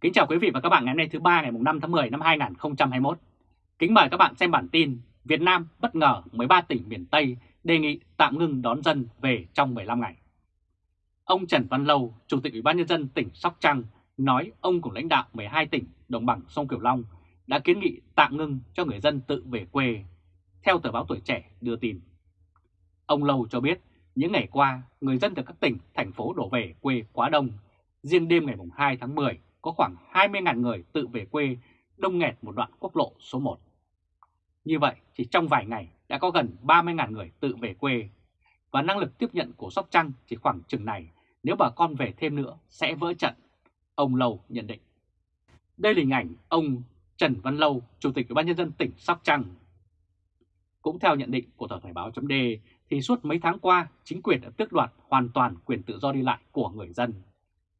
Kính chào quý vị và các bạn ngày hôm nay thứ ba ngày 5 tháng 10 năm 2021. Kính mời các bạn xem bản tin Việt Nam bất ngờ 13 tỉnh miền Tây đề nghị tạm ngừng đón dân về trong 15 ngày. Ông Trần Văn Lâu, Chủ tịch Ủy ban nhân dân tỉnh Sóc Trăng nói ông cùng lãnh đạo 12 tỉnh đồng bằng sông kiều Long đã kiến nghị tạm ngưng cho người dân tự về quê, theo tờ báo Tuổi Trẻ đưa tin. Ông Lâu cho biết những ngày qua, người dân từ các tỉnh, thành phố đổ về quê quá đông. Riêng đêm ngày 2 tháng 10 có khoảng 20.000 người tự về quê đông nghẹt một đoạn quốc lộ số 1. Như vậy, chỉ trong vài ngày đã có gần 30.000 người tự về quê và năng lực tiếp nhận của Sóc Trăng chỉ khoảng chừng này, nếu bà con về thêm nữa sẽ vỡ trận, ông Lâu nhận định. Đây là hình ảnh ông Trần Văn Lâu, Chủ tịch Ủy ban nhân dân tỉnh Sóc Trăng. Cũng theo nhận định của tờ Thời báo .d thì suốt mấy tháng qua chính quyền đã tước đoạt hoàn toàn quyền tự do đi lại của người dân.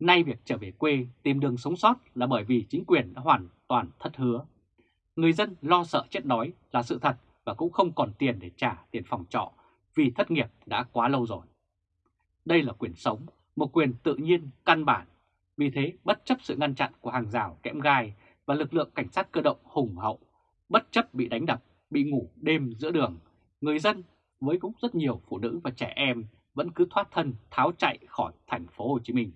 Nay việc trở về quê tìm đường sống sót là bởi vì chính quyền đã hoàn toàn thất hứa. Người dân lo sợ chết đói là sự thật và cũng không còn tiền để trả tiền phòng trọ vì thất nghiệp đã quá lâu rồi. Đây là quyền sống, một quyền tự nhiên căn bản. Vì thế, bất chấp sự ngăn chặn của hàng rào kẽm gai và lực lượng cảnh sát cơ động hùng hậu, bất chấp bị đánh đập, bị ngủ đêm giữa đường, người dân với cũng rất nhiều phụ nữ và trẻ em vẫn cứ thoát thân tháo chạy khỏi thành phố Hồ Chí Minh.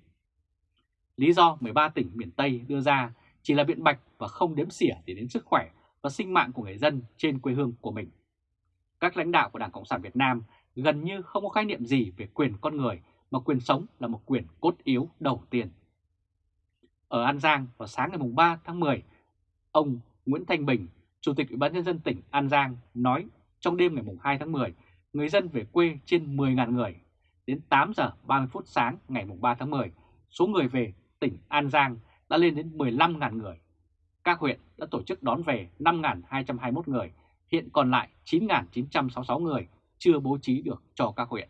Lý do 13 tỉnh miền Tây đưa ra chỉ là biện bạch và không đếm xỉa để đến sức khỏe và sinh mạng của người dân trên quê hương của mình. Các lãnh đạo của Đảng Cộng sản Việt Nam gần như không có khái niệm gì về quyền con người mà quyền sống là một quyền cốt yếu đầu tiên. Ở An Giang vào sáng ngày 3 tháng 10, ông Nguyễn Thanh Bình, Chủ tịch Ủy ban nhân dân tỉnh An Giang nói trong đêm ngày 2 tháng 10, người dân về quê trên 10.000 người. Đến 8 giờ 30 phút sáng ngày 3 tháng 10, số người về tỉnh An Giang đã lên đến 15.000 người. Các huyện đã tổ chức đón về 5.221 người, hiện còn lại 9.966 người chưa bố trí được cho các huyện.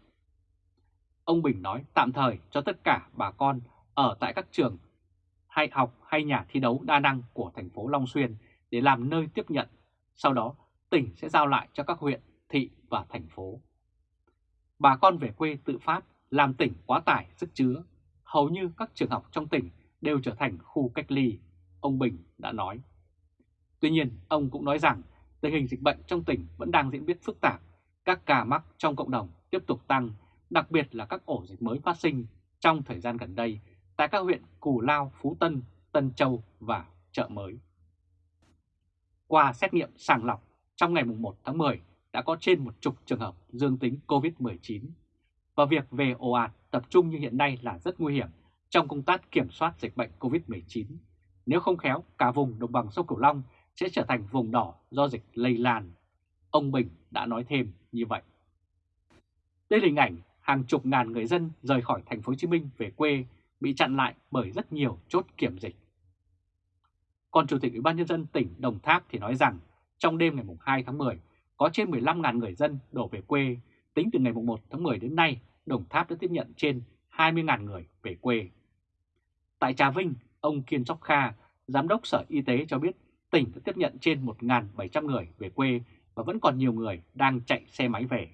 Ông Bình nói tạm thời cho tất cả bà con ở tại các trường hay học hay nhà thi đấu đa năng của thành phố Long Xuyên để làm nơi tiếp nhận. Sau đó, tỉnh sẽ giao lại cho các huyện, thị và thành phố. Bà con về quê tự phát làm tỉnh quá tải sức chứa. Hầu như các trường học trong tỉnh đều trở thành khu cách ly, ông Bình đã nói. Tuy nhiên, ông cũng nói rằng tình hình dịch bệnh trong tỉnh vẫn đang diễn biến phức tạp, các ca mắc trong cộng đồng tiếp tục tăng, đặc biệt là các ổ dịch mới phát sinh trong thời gian gần đây tại các huyện Cù Lao, Phú Tân, Tân Châu và Chợ Mới. Qua xét nghiệm sàng lọc trong ngày 1 tháng 10 đã có trên một chục trường hợp dương tính COVID-19 và việc về ồ ạt tập trung như hiện nay là rất nguy hiểm trong công tác kiểm soát dịch bệnh COVID-19. Nếu không khéo, cả vùng đồng bằng sông Cửu Long sẽ trở thành vùng đỏ do dịch lây lan. Ông Bình đã nói thêm như vậy. Đây là hình ảnh hàng chục ngàn người dân rời khỏi thành phố Hồ Chí Minh về quê bị chặn lại bởi rất nhiều chốt kiểm dịch. Còn Chủ tịch Ủy ban nhân dân tỉnh Đồng Tháp thì nói rằng trong đêm ngày 2 tháng 10 có trên 15.000 người dân đổ về quê. Tính từ ngày 1 tháng 10 đến nay, Đồng Tháp đã tiếp nhận trên 20.000 người về quê. Tại Trà Vinh, ông Kiên Sóc Kha, Giám đốc Sở Y tế cho biết tỉnh đã tiếp nhận trên 1.700 người về quê và vẫn còn nhiều người đang chạy xe máy về.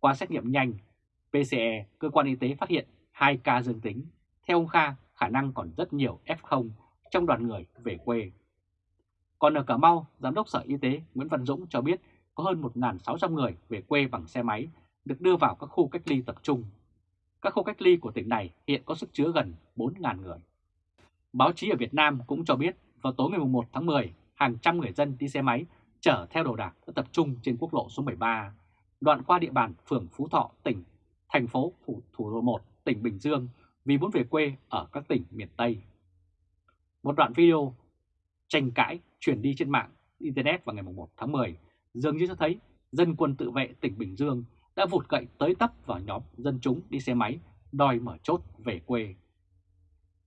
Qua xét nghiệm nhanh, PCE, cơ quan y tế phát hiện 2 ca dương tính. Theo ông Kha, khả năng còn rất nhiều F0 trong đoàn người về quê. Còn ở Cà Mau, Giám đốc Sở Y tế Nguyễn Văn Dũng cho biết có hơn 1.600 người về quê bằng xe máy được đưa vào các khu cách ly tập trung. Các khu cách ly của tỉnh này hiện có sức chứa gần 4.000 người. Báo chí ở Việt Nam cũng cho biết vào tối ngày 1 tháng 10, hàng trăm người dân đi xe máy chở theo đồ đạc đã tập trung trên quốc lộ số 13, đoạn qua địa bàn phường Phú Thọ, tỉnh, thành phố Phủ Thủ Đô 1, tỉnh Bình Dương vì muốn về quê ở các tỉnh miền Tây. Một đoạn video tranh cãi truyền đi trên mạng Internet vào ngày 1 tháng 10 dường như cho thấy dân quân tự vệ tỉnh Bình Dương đã vụt cậy tới tấp vào nhóm dân chúng đi xe máy đòi mở chốt về quê.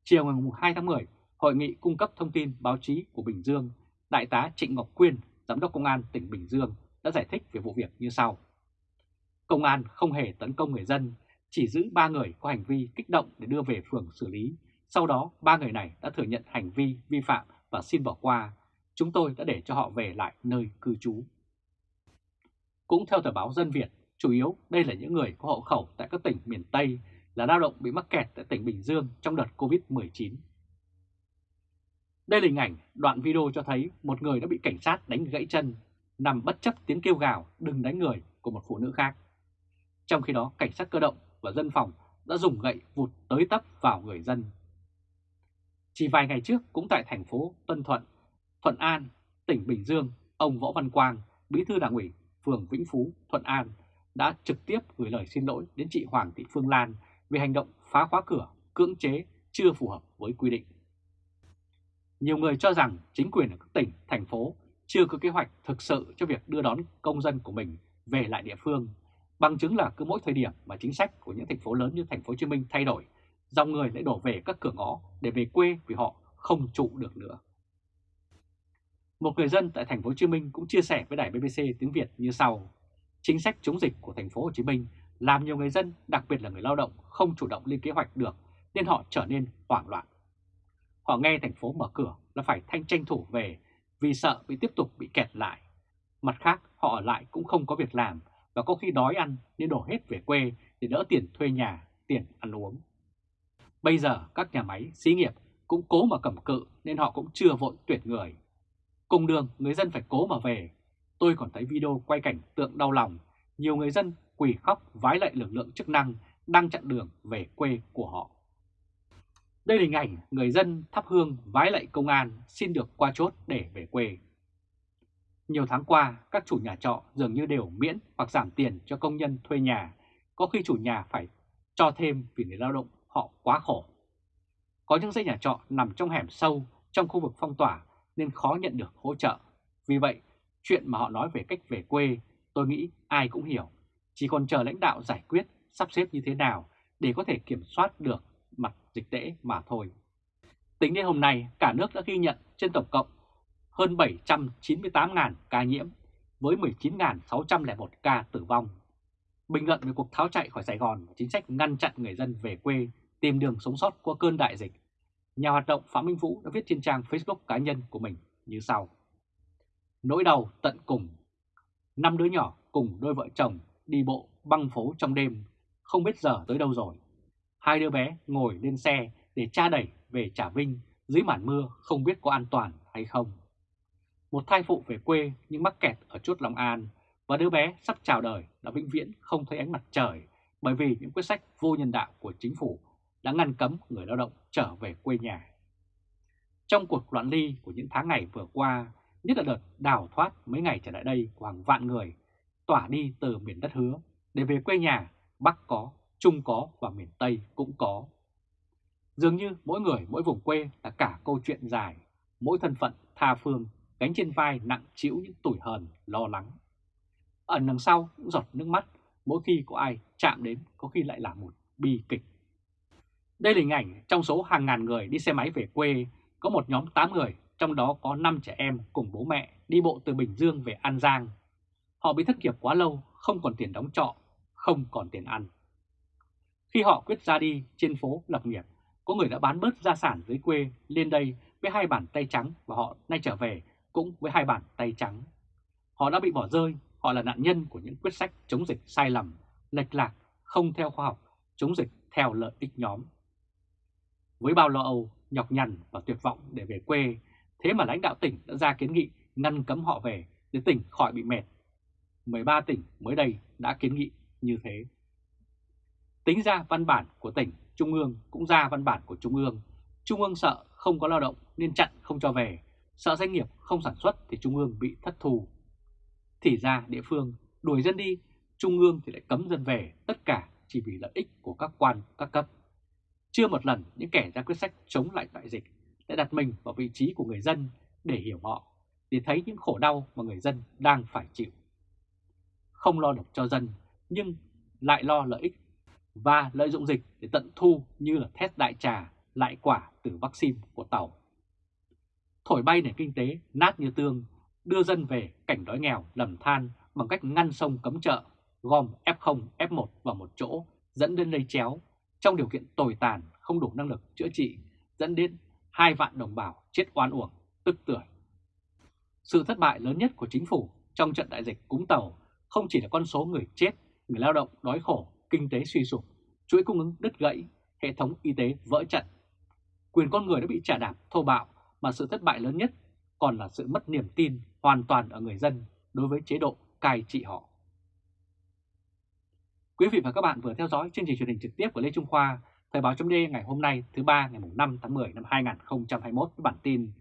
Chiều ngày 2 tháng 10, Hội nghị cung cấp thông tin báo chí của Bình Dương, Đại tá Trịnh Ngọc Quyên, Giám đốc Công an tỉnh Bình Dương đã giải thích về vụ việc như sau. Công an không hề tấn công người dân, chỉ giữ 3 người có hành vi kích động để đưa về phường xử lý. Sau đó, ba người này đã thừa nhận hành vi vi phạm và xin bỏ qua. Chúng tôi đã để cho họ về lại nơi cư trú. Cũng theo tờ báo Dân Việt, chủ yếu đây là những người có hộ khẩu tại các tỉnh miền Tây là lao động bị mắc kẹt tại tỉnh Bình Dương trong đợt Covid-19. Đây là hình ảnh đoạn video cho thấy một người đã bị cảnh sát đánh gãy chân, nằm bất chấp tiếng kêu gào đừng đánh người của một phụ nữ khác. Trong khi đó, cảnh sát cơ động và dân phòng đã dùng gậy vụt tới tấp vào người dân. Chỉ vài ngày trước cũng tại thành phố Tân Thuận, Thuận An, tỉnh Bình Dương, ông Võ Văn Quang, bí thư đảng ủy phường Vĩnh Phú, Thuận An đã trực tiếp gửi lời xin lỗi đến chị Hoàng Thị Phương Lan về hành động phá khóa cửa, cưỡng chế chưa phù hợp với quy định. Nhiều người cho rằng chính quyền ở các tỉnh, thành phố chưa có kế hoạch thực sự cho việc đưa đón công dân của mình về lại địa phương. Bằng chứng là cứ mỗi thời điểm mà chính sách của những thành phố lớn như thành phố Hồ Chí Minh thay đổi, dòng người lại đổ về các cửa ngõ để về quê vì họ không trụ được nữa. Một người dân tại thành phố Hồ Chí Minh cũng chia sẻ với đài BBC tiếng Việt như sau: Chính sách chống dịch của thành phố Hồ Chí Minh làm nhiều người dân, đặc biệt là người lao động không chủ động lên kế hoạch được nên họ trở nên hoảng loạn. Họ nghe thành phố mở cửa là phải thanh tranh thủ về vì sợ bị tiếp tục bị kẹt lại. Mặt khác, họ ở lại cũng không có việc làm và có khi đói ăn nên đổ hết về quê để đỡ tiền thuê nhà, tiền ăn uống. Bây giờ các nhà máy, xí nghiệp cũng cố mà cầm cự nên họ cũng chưa vội tuyển người. Cùng đường, người dân phải cố mà về. Tôi còn thấy video quay cảnh tượng đau lòng, nhiều người dân quỳ khóc vái lạy lực lượng chức năng đang chặn đường về quê của họ. Đây là hình ảnh người dân thắp hương vái lạy công an xin được qua chốt để về quê. Nhiều tháng qua, các chủ nhà trọ dường như đều miễn hoặc giảm tiền cho công nhân thuê nhà, có khi chủ nhà phải cho thêm vì người lao động họ quá khổ. Có những dãy nhà trọ nằm trong hẻm sâu trong khu vực phong tỏa nên khó nhận được hỗ trợ. Vì vậy, chuyện mà họ nói về cách về quê tôi nghĩ ai cũng hiểu. Chỉ còn chờ lãnh đạo giải quyết sắp xếp như thế nào để có thể kiểm soát được mặt dịch tễ mà thôi. Tính đến hôm nay, cả nước đã ghi nhận trên tổng cộng hơn 798.000 ca nhiễm với 19.601 ca tử vong. Bình luận về cuộc tháo chạy khỏi Sài Gòn và chính sách ngăn chặn người dân về quê tìm đường sống sót qua cơn đại dịch, nhà hoạt động Phạm Minh Vũ đã viết trên trang Facebook cá nhân của mình như sau. Nỗi đau tận cùng, năm đứa nhỏ cùng đôi vợ chồng đi bộ băng phố trong đêm, không biết giờ tới đâu rồi. Hai đứa bé ngồi lên xe để cha đẩy về Trà Vinh dưới màn mưa không biết có an toàn hay không. Một thai phụ về quê nhưng mắc kẹt ở chốt Long An và đứa bé sắp chào đời đã vĩnh viễn không thấy ánh mặt trời bởi vì những quyết sách vô nhân đạo của chính phủ đã ngăn cấm người lao động trở về quê nhà. Trong cuộc loạn ly của những tháng ngày vừa qua, nhất là đợt đào thoát mấy ngày trở lại đây của hàng vạn người, tỏa đi từ miền đất hứa để về quê nhà, Bắc có, Trung có và miền Tây cũng có. Dường như mỗi người mỗi vùng quê là cả câu chuyện dài, mỗi thân phận tha phương gánh trên vai nặng chịu những tủi hờn, lo lắng. Ẩn đằng sau những giọt nước mắt, mỗi khi có ai chạm đến có khi lại là một bi kịch. Đây là hình ảnh trong số hàng ngàn người đi xe máy về quê, có một nhóm 8 người, trong đó có 5 trẻ em cùng bố mẹ đi bộ từ Bình Dương về An Giang. Họ bị thất nghiệp quá lâu, không còn tiền đóng trọ, không còn tiền ăn. Khi họ quyết ra đi trên phố lập nghiệp, có người đã bán bớt gia sản dưới quê lên đây với hai bàn tay trắng và họ nay trở về cũng với hai bàn tay trắng. Họ đã bị bỏ rơi, họ là nạn nhân của những quyết sách chống dịch sai lầm, lệch lạc, không theo khoa học, chống dịch theo lợi ích nhóm. Với bao lo âu, nhọc nhằn và tuyệt vọng để về quê, thế mà lãnh đạo tỉnh đã ra kiến nghị ngăn cấm họ về để tỉnh khỏi bị mệt. 13 tỉnh mới đây đã kiến nghị như thế. Tính ra văn bản của tỉnh, Trung ương cũng ra văn bản của Trung ương. Trung ương sợ không có lao động nên chặn không cho về, sợ doanh nghiệp không sản xuất thì Trung ương bị thất thù. Thì ra địa phương đuổi dân đi, Trung ương thì lại cấm dân về, tất cả chỉ vì lợi ích của các quan, các cấp. Chưa một lần những kẻ ra quyết sách chống lại đại dịch đã đặt mình vào vị trí của người dân để hiểu họ, để thấy những khổ đau mà người dân đang phải chịu. Không lo được cho dân, nhưng lại lo lợi ích và lợi dụng dịch để tận thu như là thét đại trà lại quả từ vaccine của Tàu. Thổi bay nền kinh tế nát như tương, đưa dân về cảnh đói nghèo lầm than bằng cách ngăn sông cấm chợ, gom F0, F1 vào một chỗ dẫn đến lây chéo trong điều kiện tồi tàn không đủ năng lực chữa trị dẫn đến hai vạn đồng bào chết oan uổng, tức tưởi. Sự thất bại lớn nhất của chính phủ trong trận đại dịch cúng tàu không chỉ là con số người chết, người lao động đói khổ, kinh tế suy sụp, chuỗi cung ứng đứt gãy, hệ thống y tế vỡ trận. Quyền con người đã bị trả đạp thô bạo mà sự thất bại lớn nhất còn là sự mất niềm tin hoàn toàn ở người dân đối với chế độ cai trị họ. Quý vị và các bạn vừa theo dõi chương trình truyền hình trực tiếp của Lê Trung Khoa, Thời báo chấm ngày hôm nay thứ ba ngày 5 tháng 10 năm 2021 với bản tin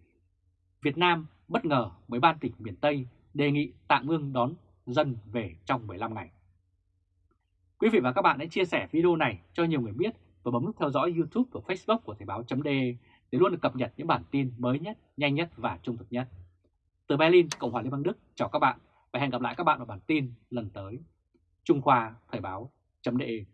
Việt Nam bất ngờ mới ban tỉnh miền Tây đề nghị tạm ngưng đón dân về trong 15 ngày. Quý vị và các bạn hãy chia sẻ video này cho nhiều người biết và bấm nút theo dõi YouTube và Facebook của Thời báo .de để luôn được cập nhật những bản tin mới nhất, nhanh nhất và trung thực nhất. Từ Berlin, Cộng hòa Liên bang Đức, chào các bạn và hẹn gặp lại các bạn vào bản tin lần tới. Trung Khoa Thời báo .de